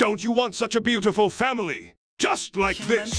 Don't you want such a beautiful family? Just like this.